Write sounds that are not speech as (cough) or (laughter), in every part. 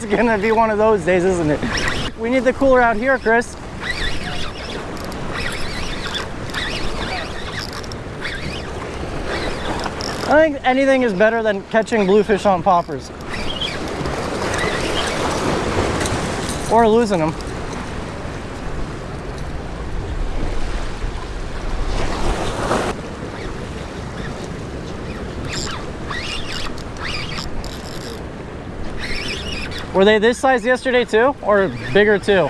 it's gonna be one of those days, isn't it? We need the cooler out here, Chris. I think anything is better than catching bluefish on poppers. Or losing them. Were they this size yesterday too? Or bigger too?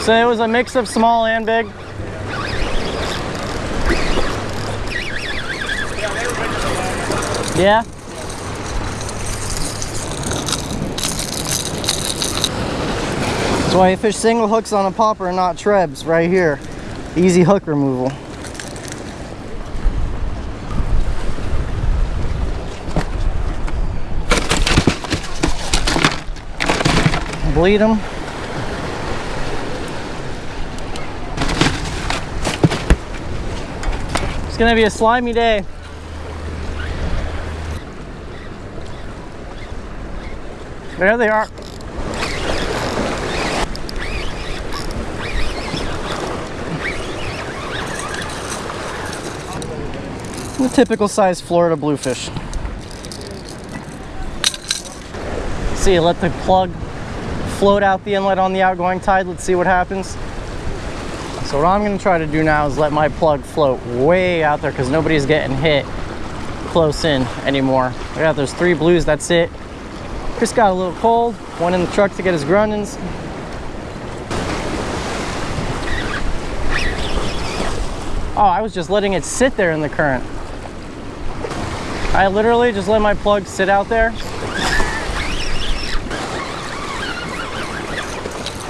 So it was a mix of small and big? Yeah? That's why I fish single hooks on a popper and not trebs right here. Easy hook removal. Bleed them. It's gonna be a slimy day. There they are. The typical size Florida bluefish. See, let the plug float out the inlet on the outgoing tide. Let's see what happens. So what I'm gonna try to do now is let my plug float way out there because nobody's getting hit close in anymore. I got those three blues, that's it. Chris got a little cold, went in the truck to get his Grundéns. Oh, I was just letting it sit there in the current. I literally just let my plug sit out there.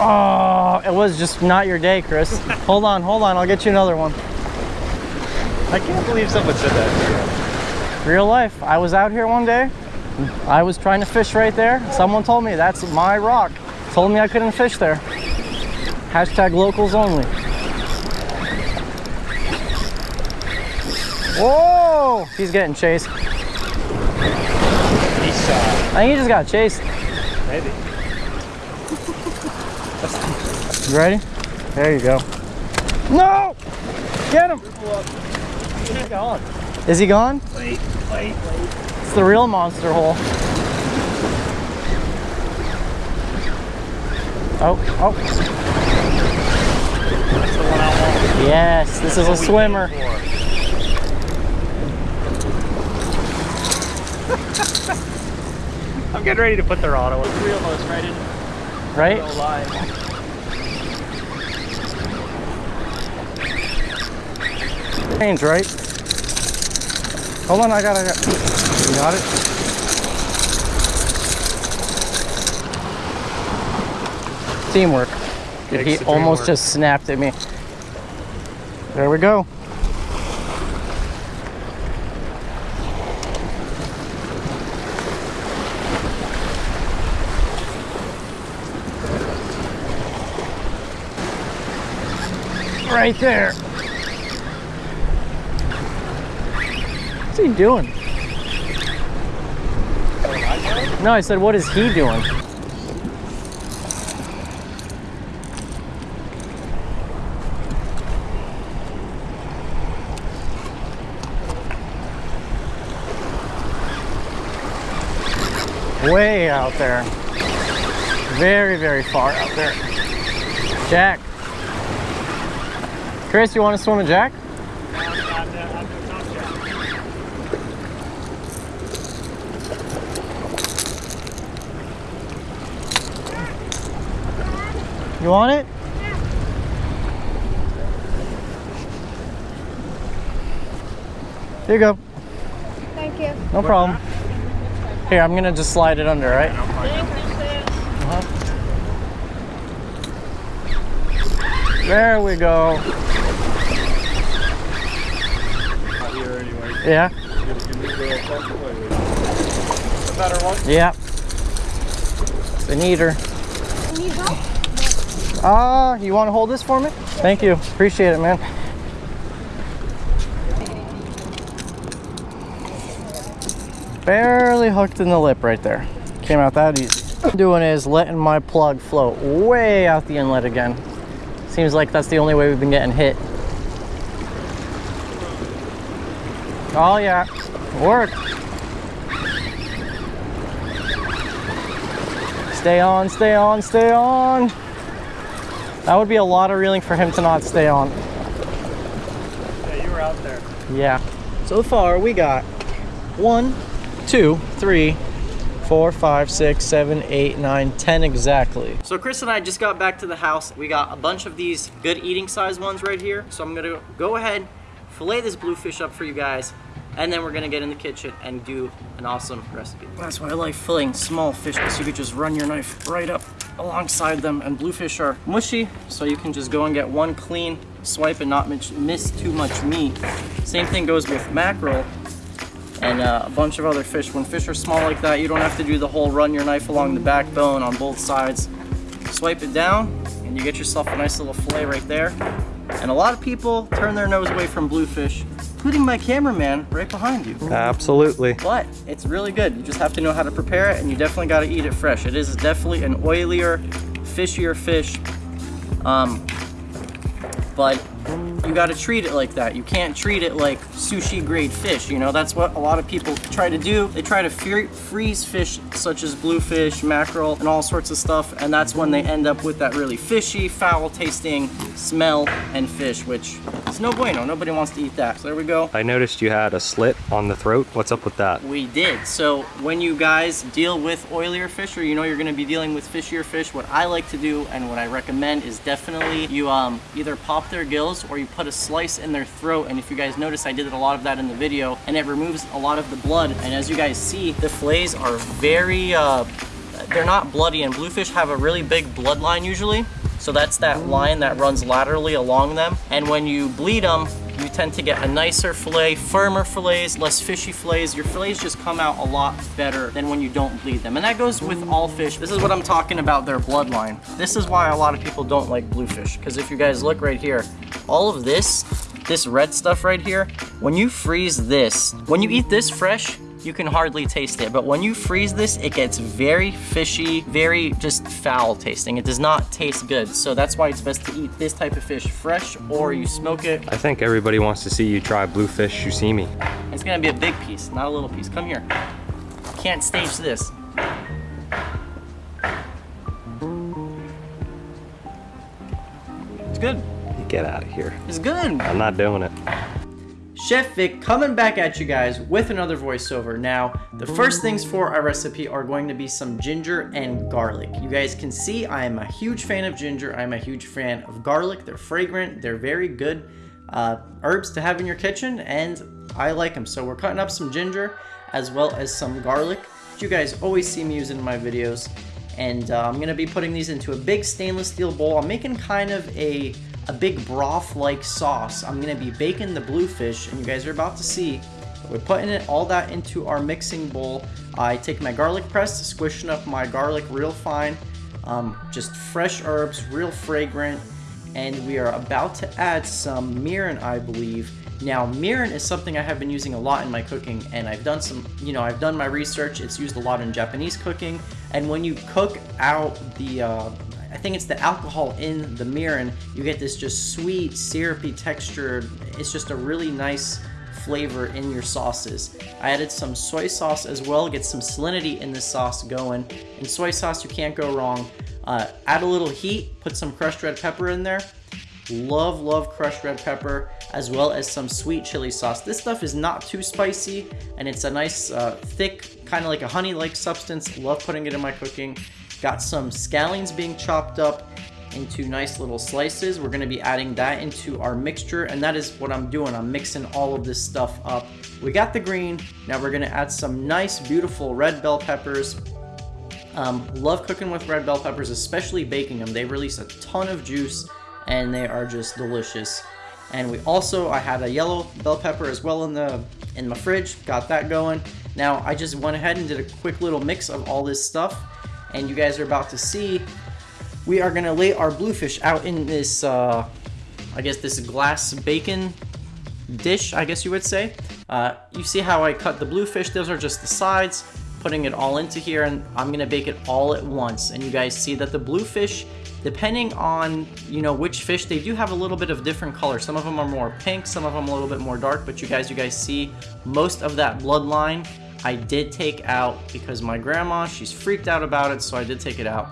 Oh, it was just not your day, Chris. (laughs) hold on, hold on, I'll get you another one. I can't believe someone said that. Real life. I was out here one day. I was trying to fish right there. Someone told me that's my rock. Told me I couldn't fish there. Hashtag locals only. Whoa! He's getting chased. Uh, I think he just got chased. maybe. You ready? There you go. No! Get him! He's gone. Is he gone? Wait, wait, wait. It's the real monster hole. Oh, oh. That's the one I want. Yes, this is a swimmer. (laughs) I'm getting ready to put the rod on. Three of us right in Right? real life. Change, right? Hold on, I got it. You got it? Teamwork. Dude, he almost just snapped at me. There we go. Right there. What's he doing? No, I said, what is he doing? Way out there. Very, very far out there. Jack. Chris, you want to swim a jack? You want it? Yeah. Here you go. Thank you. No problem. Here, I'm gonna just slide it under, right? Uh-huh. There we go. Yeah, The better one. yeah. It's an eater. Need help? Ah, you want to hold this for me? Thank you. Appreciate it, man. Barely hooked in the lip right there. Came out that easy. Doing is letting my plug float way out the inlet again. Seems like that's the only way we've been getting hit. Oh yeah, work. Stay on, stay on, stay on. That would be a lot of reeling for him to not stay on. Yeah, you were out there. Yeah. So far we got one, two, three, four, five, six, seven, eight, nine, ten exactly. So Chris and I just got back to the house. We got a bunch of these good eating size ones right here. So I'm gonna go ahead, fillet this bluefish up for you guys, and then we're gonna get in the kitchen and do an awesome recipe. That's why I like filleting small fish because you could just run your knife right up alongside them and bluefish are mushy so you can just go and get one clean swipe and not miss, too much meat. Same thing goes with mackerel and uh, a bunch of other fish. When fish are small like that, you don't have to do the whole run your knife along the backbone on both sides. Swipe it down and you get yourself a nice little fillet right there. And a lot of people turn their nose away from bluefish, including my cameraman right behind you. Absolutely. But it's really good. You just have to know how to prepare it and you definitely got to eat it fresh. It is definitely an oilier, fishier fish. Um, but you got to treat it like that. You can't treat it like sushi grade fish. You know, that's what a lot of people try to do. They try to freeze fish such as bluefish, mackerel, and all sorts of stuff. And that's when they end up with that really fishy, foul tasting smell and fish, which is no bueno. Nobody wants to eat that. So there we go. I noticed you had a slit on the throat. What's up with that? We did. So when you guys deal with oilier fish or you know you're gonna be dealing with fishier fish, what I like to do and what I recommend is definitely you um, either pop their gills or you put a slice in their throat. And if you guys notice, I did a lot of that in the video and it removes a lot of the blood. And as you guys see, the fillets are very, uh, they're not bloody and bluefish have a really big bloodline usually. So that's that line that runs laterally along them. And when you bleed them, you tend to get a nicer fillet, firmer fillets, less fishy fillets. Your fillets just come out a lot better than when you don't bleed them. And that goes with all fish. This is what I'm talking about, their bloodline. This is why a lot of people don't like bluefish. Because if you guys look right here, all of this, this red stuff right here, when you freeze this, when you eat this fresh, you can hardly taste it. But when you freeze this, it gets very fishy, very just foul tasting. It does not taste good. So that's why it's best to eat this type of fish fresh or you smoke it. I think everybody wants to see you try bluefish sashimi. It's gonna be a big piece, not a little piece. Come here. Can't stage this. It's good. Get out of here. It's good. I'm not doing it. Chef Vic coming back at you guys with another voiceover. Now, the first things for our recipe are going to be some ginger and garlic. You guys can see I am a huge fan of ginger. I'm a huge fan of garlic. They're fragrant. They're very good uh, herbs to have in your kitchen, and I like them. So we're cutting up some ginger as well as some garlic, you guys always see me using in my videos. And uh, I'm gonna be putting these into a big stainless steel bowl. I'm making kind of a a big broth-like sauce. I'm gonna be baking the bluefish, and you guys are about to see. We're putting it all that into our mixing bowl. I take my garlic press, squishing up my garlic real fine, um, just fresh herbs, real fragrant, and we are about to add some mirin, I believe. Now, mirin is something I have been using a lot in my cooking, and I've done some, you know, I've done my research. It's used a lot in Japanese cooking, and when you cook out the uh, I think it's the alcohol in the mirin. You get this just sweet, syrupy texture. It's just a really nice flavor in your sauces. I added some soy sauce as well, get some salinity in the sauce going. In soy sauce, you can't go wrong. Uh, add a little heat, put some crushed red pepper in there. Love, love crushed red pepper, as well as some sweet chili sauce. This stuff is not too spicy, and it's a nice, uh, thick, kind of like a honey-like substance. Love putting it in my cooking. Got some scallions being chopped up into nice little slices. We're gonna be adding that into our mixture and that is what I'm doing. I'm mixing all of this stuff up. We got the green, now we're gonna add some nice beautiful red bell peppers. Um, love cooking with red bell peppers, especially baking them. They release a ton of juice and they are just delicious. And we also, I had a yellow bell pepper as well in the in my fridge, got that going. Now I just went ahead and did a quick little mix of all this stuff and you guys are about to see, we are gonna lay our bluefish out in this, uh, I guess this glass bacon dish, I guess you would say. Uh, you see how I cut the bluefish, those are just the sides. putting it all into here and I'm gonna bake it all at once. And you guys see that the bluefish, depending on, you know, which fish, they do have a little bit of different color. Some of them are more pink, some of them a little bit more dark, but you guys, you guys see most of that bloodline I did take out because my grandma, she's freaked out about it, so I did take it out.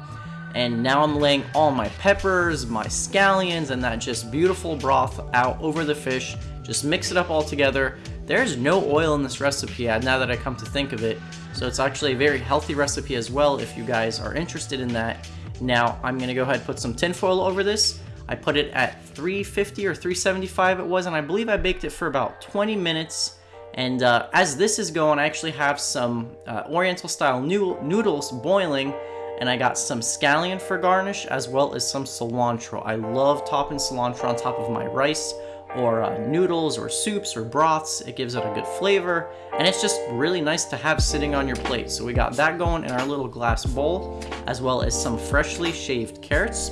And now I'm laying all my peppers, my scallions, and that just beautiful broth out over the fish. Just mix it up all together. There's no oil in this recipe now that I come to think of it. So it's actually a very healthy recipe as well if you guys are interested in that. Now I'm gonna go ahead and put some tinfoil over this. I put it at 350 or 375 it was, and I believe I baked it for about 20 minutes. And uh, as this is going, I actually have some uh, Oriental style noodles boiling and I got some scallion for garnish as well as some cilantro. I love topping cilantro on top of my rice or uh, noodles or soups or broths. It gives it a good flavor and it's just really nice to have sitting on your plate. So we got that going in our little glass bowl as well as some freshly shaved carrots.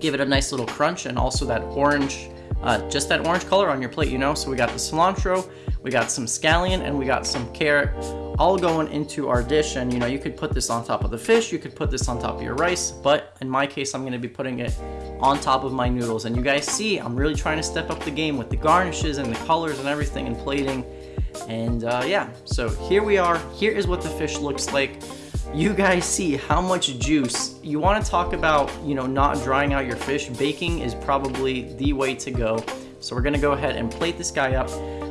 Give it a nice little crunch and also that orange, uh, just that orange color on your plate, you know? So we got the cilantro, we got some scallion, and we got some carrot all going into our dish. And you know, you could put this on top of the fish, you could put this on top of your rice, but in my case, I'm gonna be putting it on top of my noodles. And you guys see, I'm really trying to step up the game with the garnishes and the colors and everything and plating. And uh, yeah, so here we are. Here is what the fish looks like you guys see how much juice. You want to talk about, you know, not drying out your fish. Baking is probably the way to go. So we're gonna go ahead and plate this guy up.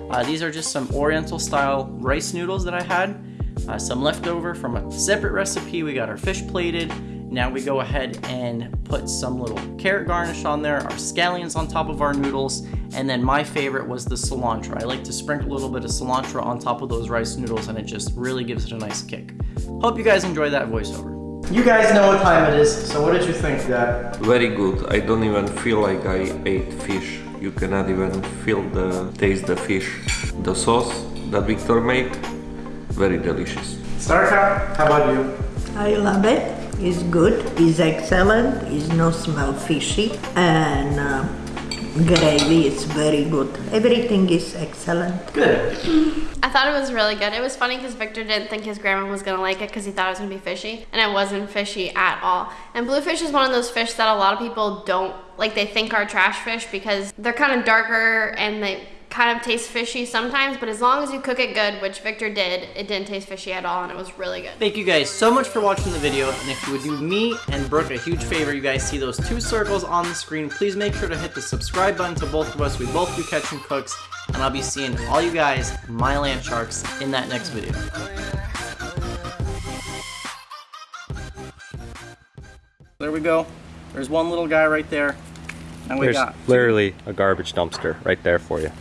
Uh, these are just some oriental style rice noodles that I had. Uh, some leftover from a separate recipe. We got our fish plated. Now we go ahead and put some little carrot garnish on there, our scallions on top of our noodles, and then my favorite was the cilantro. I like to sprinkle a little bit of cilantro on top of those rice noodles and it just really gives it a nice kick. Hope you guys enjoy that voiceover. You guys know what time it is, so what did you think, Dad? Very good. I don't even feel like I ate fish. You cannot even feel the taste the fish. The sauce that Victor made, very delicious. Starka, how about you? I love it. It's good. It's excellent. It's no smell fishy, and uh, gravy is very good. Everything is excellent. Good. I thought it was really good. It was funny because Victor didn't think his grandma was gonna like it because he thought it was gonna be fishy, and it wasn't fishy at all. And bluefish is one of those fish that a lot of people don't like. They think are trash fish because they're kind of darker and they kind of taste fishy sometimes. But as long as you cook it good, which Victor did, it didn't taste fishy at all, and it was really good. Thank you guys so much for watching the video, and if you would do me and Brooke a huge favor, you guys see those two circles on the screen, please make sure to hit the subscribe button to both of us. We both do Catch and Cooks, and I'll be seeing all you guys, my land sharks, in that next video. There we go. There's one little guy right there. And we There's got literally a garbage dumpster right there for you.